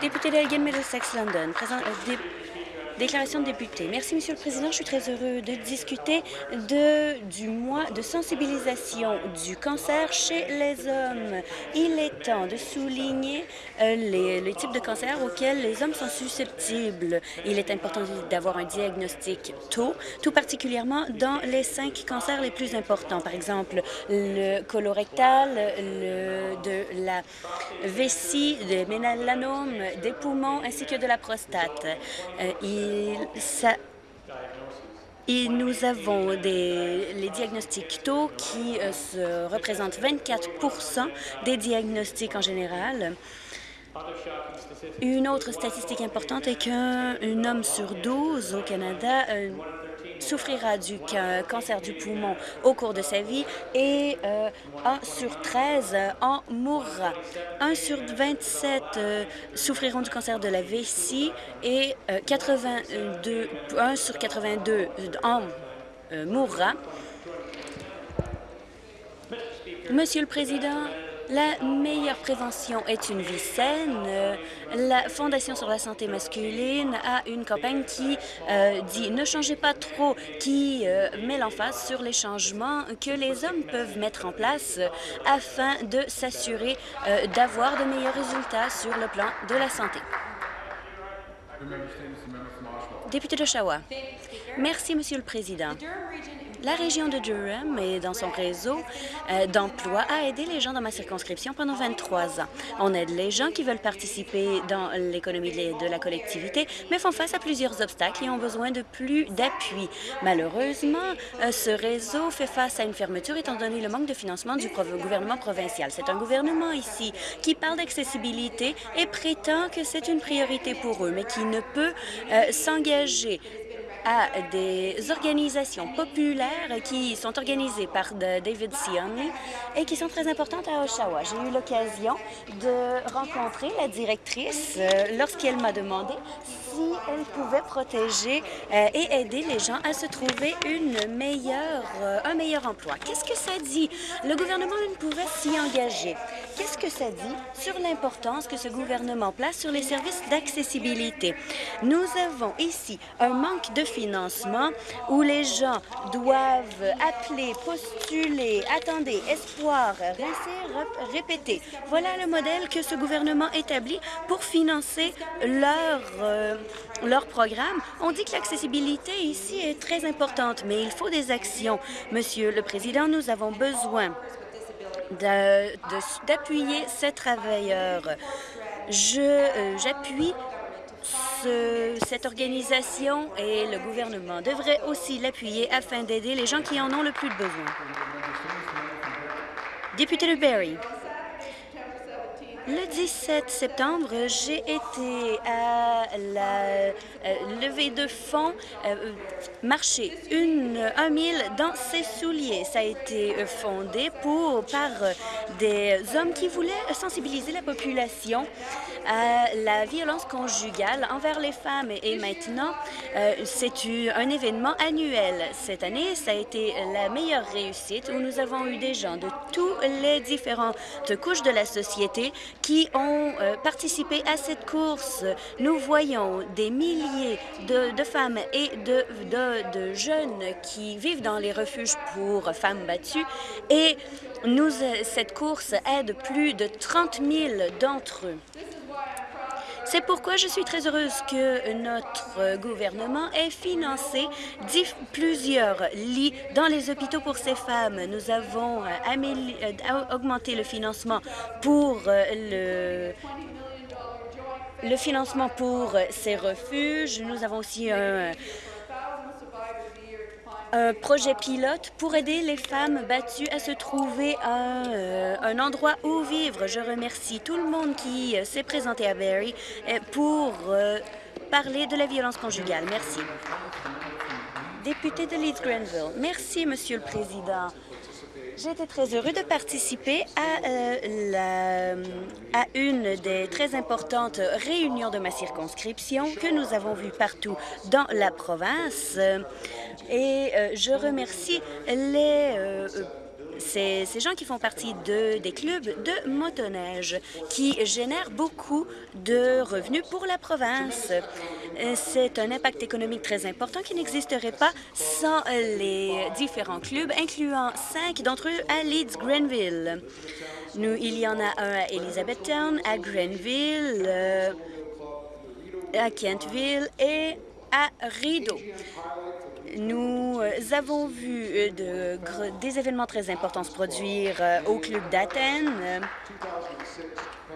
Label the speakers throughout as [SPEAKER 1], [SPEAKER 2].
[SPEAKER 1] Député d'Elgin Middlesex London, euh, Déclaration de député. Merci, Monsieur le Président. Je suis très heureux de discuter de, du mois de sensibilisation du cancer chez les hommes. Il est temps de souligner euh, les, types de cancers auxquels les hommes sont susceptibles. Il est important d'avoir un diagnostic tôt, tout particulièrement dans les cinq cancers les plus importants. Par exemple, le colorectal, le, de la vessie, le mélanome, des poumons ainsi que de la prostate. Euh, et, nous avons des, les diagnostics tôt qui euh, se représentent 24% des diagnostics en général. Une autre statistique importante est qu'un homme sur 12 au Canada euh, souffrira du cancer du poumon au cours de sa vie et euh, 1 sur 13 euh, en mourra. 1 sur 27 euh, souffriront du cancer de la vessie et 82, euh, 1 sur 82 en mourra. Monsieur le Président, la meilleure prévention est une vie saine. La Fondation sur la santé masculine a une campagne qui euh, dit « Ne changez pas trop », qui euh, met l'emphase sur les changements que les hommes peuvent mettre en place afin de s'assurer euh, d'avoir de meilleurs résultats sur le plan de la santé. Député. Merci, Monsieur le Président. La région de Durham et dans son réseau euh, d'emploi a aidé les gens dans ma circonscription pendant 23 ans. On aide les gens qui veulent participer dans l'économie de la collectivité, mais font face à plusieurs obstacles et ont besoin de plus d'appui. Malheureusement, euh, ce réseau fait face à une fermeture étant donné le manque de financement du gouvernement provincial. C'est un gouvernement ici qui parle d'accessibilité et prétend que c'est une priorité pour eux, mais qui ne peut euh, s'engager à des organisations populaires qui sont organisées par David Sionley et qui sont très importantes à Oshawa. J'ai eu l'occasion de rencontrer la directrice euh, lorsqu'elle m'a demandé si elle pouvait protéger euh, et aider les gens à se trouver une meilleure, euh, un meilleur emploi. Qu'est-ce que ça dit? Le gouvernement ne pouvait s'y engager. Qu'est-ce que ça dit sur l'importance que ce gouvernement place sur les services d'accessibilité? Nous avons ici un manque de financement où les gens doivent appeler, postuler, attendez, espoir, rincer, répéter. Voilà le modèle que ce gouvernement établit pour financer leur, euh, leur programme. On dit que l'accessibilité ici est très importante, mais il faut des actions. Monsieur le Président, nous avons besoin d'appuyer ces travailleurs. Euh, j'appuie cette organisation et le gouvernement devraient aussi l'appuyer afin d'aider les gens qui en ont le plus besoin. Député de Barrie. Le 17 septembre, j'ai été à la euh, levée de fonds euh, marché une, un mille dans ses souliers. Ça a été euh, fondé pour, par des hommes qui voulaient sensibiliser la population à la violence conjugale envers les femmes. Et maintenant, c'est un événement annuel. Cette année, ça a été la meilleure réussite où nous avons eu des gens de toutes les différentes couches de la société qui ont euh, participé à cette course. Nous voyons des milliers de, femmes et de, de, jeunes qui vivent dans les refuges pour femmes battues et nous, cette course aide plus de 30 000 d'entre eux. C'est pourquoi je suis très heureuse que notre gouvernement ait financé plusieurs lits dans les hôpitaux pour ces femmes. Nous avons euh, euh, augmenté le financement pour euh, financement pour ces refuges. Nous avons aussi un un projet pilote pour aider les femmes battues à se trouver un, euh, un endroit où vivre. Je remercie tout le monde qui euh, s'est présenté à Barrie euh, pour parler de la violence conjugale. Merci. Député de Leeds-Grenville. Merci, Monsieur le Président. Été très heureux de participer à, euh, la, à une des très importantes réunions de ma circonscription que nous avons vues partout dans la province. Et euh, je remercie les... Euh, ces, ces gens qui font partie de, des clubs de motoneige qui génèrent beaucoup de revenus pour la province. C'est un impact économique très important qui n'existerait pas sans les différents clubs, incluant cinq d'entre eux à Leeds-Grenville. Nous, il y en a un à Elizabethtown, à Grenville, euh, à Kentville et à Rideau. Nous euh, avons vu euh, de, des événements très importants se produire euh, au Club d'Athènes.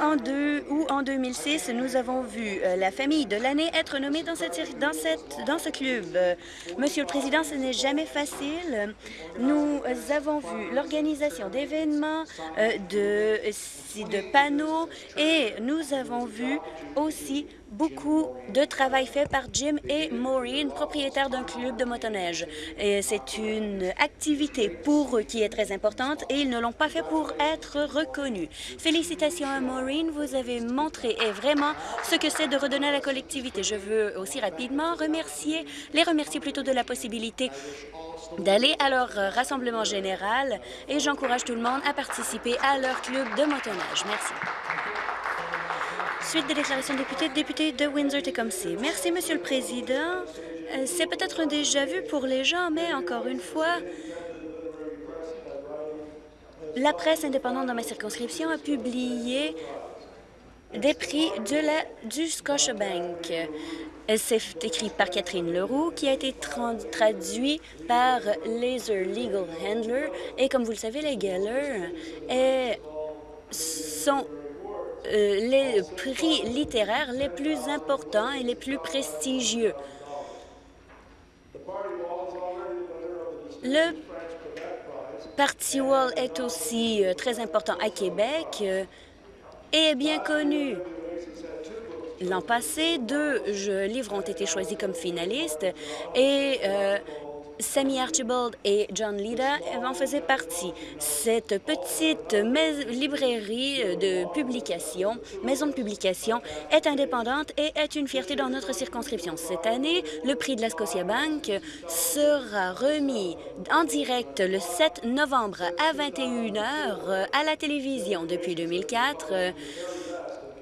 [SPEAKER 1] En deux, ou en 2006, nous avons vu la famille de l'année être nommée dans, cette, dans, cette, dans ce club. Monsieur le Président, ce n'est jamais facile. Nous avons vu l'organisation d'événements, de, de panneaux et nous avons vu aussi beaucoup de travail fait par Jim et Maureen, propriétaires d'un club de motoneige. C'est une activité pour eux qui est très importante et ils ne l'ont pas fait pour être reconnus. Félicitations à Maureen, vous avez montré et vraiment ce que c'est de redonner à la collectivité. Je veux aussi rapidement remercier, les remercier plutôt de la possibilité d'aller à leur rassemblement général et j'encourage tout le monde à participer à leur club de motoneige. Merci. Suite des déclarations de députés, député de Windsor-Tecumseh. Merci, Monsieur le Président. Euh, c'est peut-être un déjà-vu pour les gens, mais encore une fois, la presse indépendante dans ma circonscription a publié des prix de la, du Scotiabank. C'est écrit par Catherine Leroux, qui a été traduit par Laser Legal Handler. Et comme vous le savez, les Geller sont euh, les prix littéraires les plus importants et les plus prestigieux. Le Parti Wall est aussi euh, très important à Québec euh, et est bien connu. L'an passé, deux livres ont été choisis comme finalistes et Sammy Archibald et John Lida en faisaient partie. Cette petite librairie de publication, maison de publication, est indépendante et est une fierté dans notre circonscription. Cette année, le prix de la Scotia Bank sera remis en direct le 7 novembre à 21 h à la télévision depuis 2004.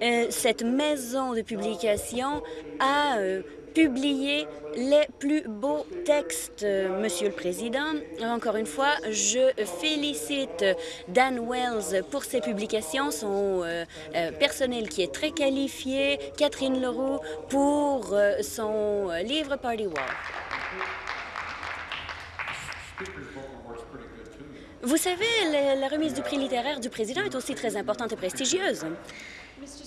[SPEAKER 1] Euh, cette maison de publication a euh, publier les plus beaux textes, Monsieur le Président. Encore une fois, je félicite Dan Wells pour ses publications, son euh, euh, personnel qui est très qualifié, Catherine Leroux pour euh, son livre Party Wall. Vous savez, la remise du prix littéraire du président est aussi très importante et prestigieuse.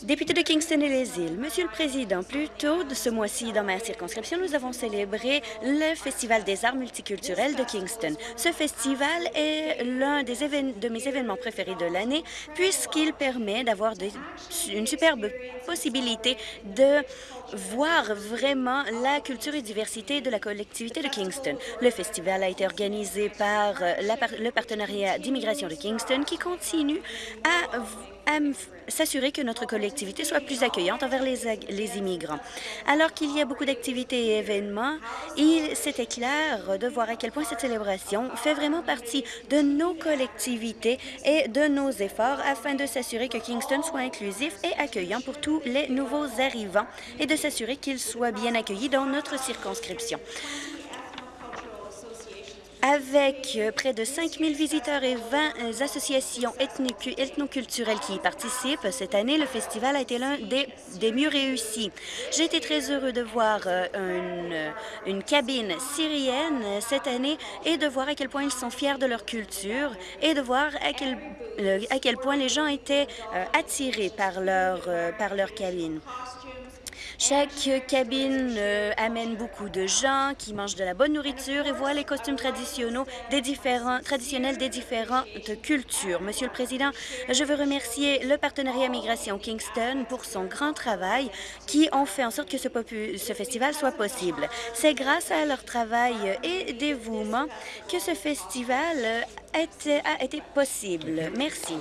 [SPEAKER 1] Député de Kingston et les îles, Monsieur le Président, plus tôt de ce mois-ci, dans ma circonscription, nous avons célébré le Festival des arts multiculturels de Kingston. Ce festival est l'un de mes événements préférés de l'année puisqu'il permet d'avoir une superbe possibilité de voir vraiment la culture et diversité de la collectivité de Kingston. Le festival a été organisé par le partenariat d'immigration de Kingston qui continue à s'assurer que notre collectivité soit plus accueillante envers les, les immigrants. Alors qu'il y a beaucoup d'activités et événements, il c'était clair de voir à quel point cette célébration fait vraiment partie de nos collectivités et de nos efforts afin de s'assurer que Kingston soit inclusif et accueillant pour tous les nouveaux arrivants et de s'assurer qu'ils soient bien accueillis dans notre circonscription. Avec euh, près de 5 000 visiteurs et 20 euh, associations ethnoculturelles qui y participent, cette année, le festival a été l'un des, mieux réussis. J'ai été très heureux de voir euh, une, cabine syrienne cette année et de voir à quel point ils sont fiers de leur culture et de voir à quel, à quel point les gens étaient attirés par leur cabine. Chaque cabine euh, amène beaucoup de gens qui mangent de la bonne nourriture et voient les costumes traditionnels des, traditionnels des différentes cultures. Monsieur le Président, je veux remercier le partenariat Migration Kingston pour son grand travail qui ont fait en sorte que ce, festival soit possible. C'est grâce à leur travail et dévouement que ce festival a été possible. Merci.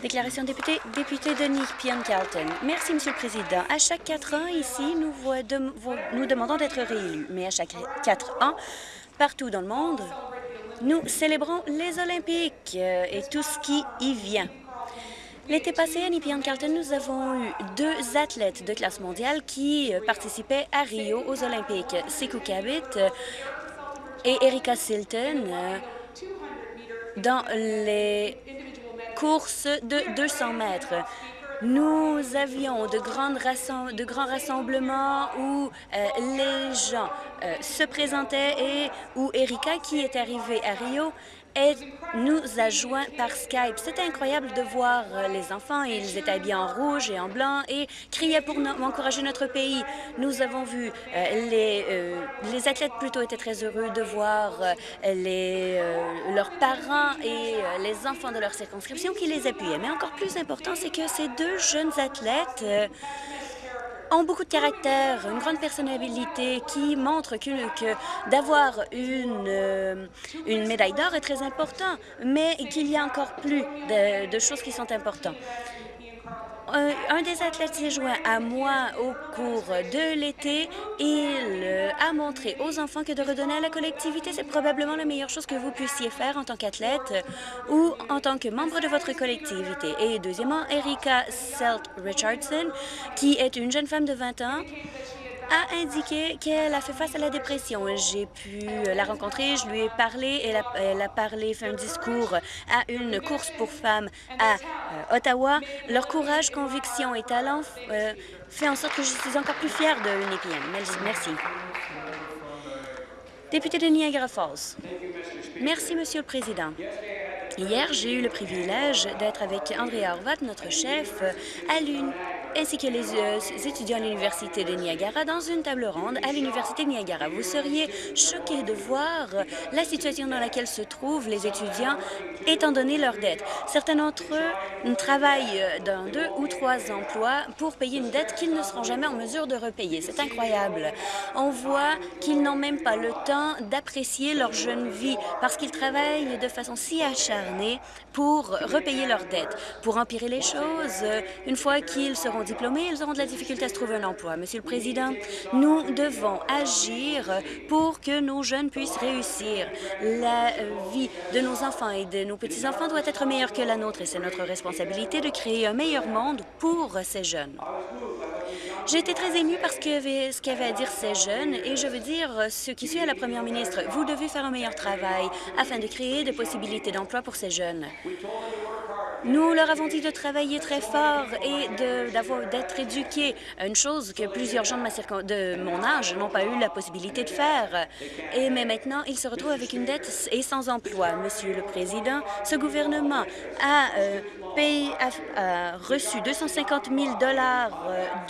[SPEAKER 1] Déclaration député, député Denis Pion-Carlton. Merci, Monsieur le Président. À chaque quatre ans, ici, nous, nous demandons d'être réélus. Mais à chaque quatre ans, partout dans le monde, Nous célébrons les Olympiques euh, et tout ce qui y vient. L'été passé, à Nepean Carlton, nous avons eu deux athlètes de classe mondiale qui euh, participaient à Rio aux Olympiques. Sekou Kabit euh, et Erika Silton dans les courses de 200 mètres. Nous avions de, grandes de grands rassemblements où euh, les gens euh, se présentaient et où Erika, qui est arrivée à Rio, nous a joints par Skype. C'était incroyable de voir euh, les enfants. Ils étaient habillés en rouge et en blanc et criaient pour encourager notre pays. Nous avons vu euh, les, euh, les athlètes plutôt étaient très heureux de voir leurs parents et les enfants de leur circonscription qui les appuyaient. Mais encore plus important, c'est que ces deux jeunes athlètes ont beaucoup de caractère, une grande personnalité qui montre que, d'avoir une, euh, une médaille d'or est très important, mais qu'il y a encore plus de choses qui sont importantes. Un, des athlètes s'est joint à moi au cours de l'été. Il euh, a montré aux enfants que de redonner à la collectivité, c'est probablement la meilleure chose que vous puissiez faire en tant qu'athlète ou en tant que membre de votre collectivité. Et deuxièmement, Erika Selt Richardson, qui est une jeune femme de 20 ans, a indiqué qu'elle a fait face à la dépression. J'ai pu la rencontrer, je lui ai parlé, elle a, elle a parlé, fait un discours à une course pour femmes à euh, Ottawa. Leur courage, conviction et talent euh, fait en sorte que je suis encore plus fière de. Merci. Merci. Député de Niagara Falls. Merci, Monsieur le Président. Hier, j'ai eu le privilège d'être avec André Horvat, notre chef, à l'une ainsi que les euh, étudiants à l'Université de Niagara dans une table ronde à l'Université de Niagara. Vous seriez choqués de voir la situation dans laquelle se trouvent les étudiants étant donné leurs dettes. Certains d'entre eux travaillent dans deux ou trois emplois pour payer une dette qu'ils ne seront jamais en mesure de repayer. C'est incroyable. On voit qu'ils n'ont même pas le temps d'apprécier leur jeune vie parce qu'ils travaillent de façon si acharnée pour repayer leurs dettes. Pour empirer les choses, une fois qu'ils seront diplômés, ils auront de la difficulté à se trouver un emploi. Monsieur le Président, nous devons agir pour que nos jeunes puissent réussir. La vie de nos enfants et de nos petits-enfants doit être meilleure que la nôtre et c'est notre responsabilité de créer un meilleur monde pour ces jeunes. J'ai été très émue par ce qu'avaient à dire ces jeunes et je veux dire ce qui suit à la première ministre. Vous devez faire un meilleur travail afin de créer des possibilités d'emploi pour ces jeunes. Nous leur avons dit de travailler très fort et d'être éduqués, une chose que plusieurs gens de, mon âge n'ont pas eu la possibilité de faire. Et mais maintenant, ils se retrouvent avec une dette et sans emploi. Monsieur le Président, ce gouvernement a, euh, payé, a, reçu 250 000 dollars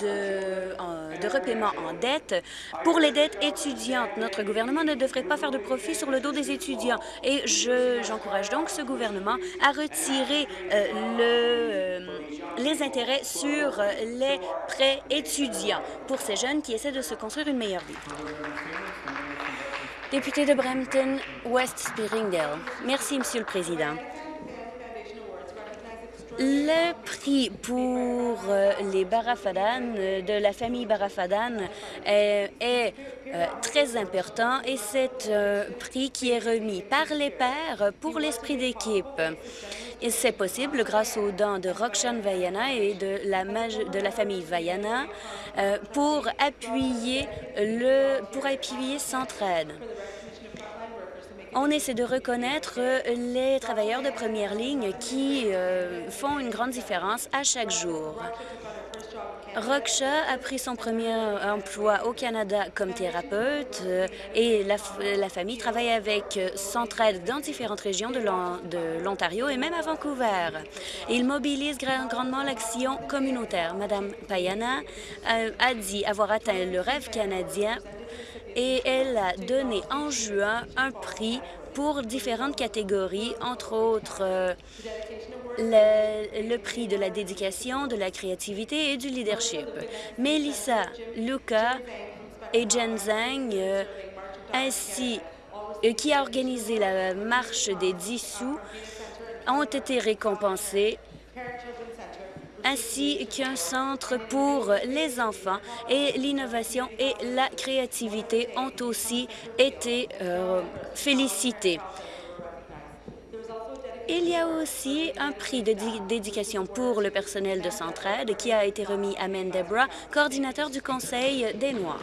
[SPEAKER 1] euh, de, de repaiement en dette pour les dettes étudiantes. Notre gouvernement ne devrait pas faire de profit sur le dos des étudiants. Et j'encourage donc ce gouvernement à retirer euh, le, euh, les intérêts sur les prêts étudiants pour ces jeunes qui essaient de se construire une meilleure vie. Député de Brampton, West. Merci, Monsieur le Président. Le prix pour euh, les Barafadan, euh, de la famille Barafadan, est, est très important et c'est un prix qui est remis par les pères pour l'esprit d'équipe. C'est possible grâce aux dons de Roxane Vaiana et de la, de la famille Vaiana euh, pour appuyer le pour appuyer Centraide. On essaie de reconnaître les travailleurs de première ligne qui euh, font une grande différence à chaque jour. Roksha a pris son premier emploi au Canada comme thérapeute euh, et la, famille travaille avec Centraide dans différentes régions de l'Ontario et même à Vancouver. Il mobilise grandement l'action communautaire. Madame Payana euh, a dit avoir atteint le rêve canadien et elle a donné en juin un prix pour différentes catégories, entre autres euh, le, prix de la dédication, de la créativité et du leadership. Melissa, Luca et Jen Zhang, euh, ainsi euh, qui a organisé la marche des dissous, ont été récompensés ainsi qu'un centre pour les enfants. Et l'innovation et la créativité ont aussi été euh, félicités. Il y a aussi un prix de dédication pour le personnel de Centraide qui a été remis à Men Debra, coordinateur du Conseil des Noirs.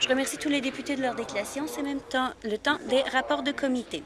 [SPEAKER 1] Je remercie tous les députés de leur déclaration. C'est même le temps des rapports de comité.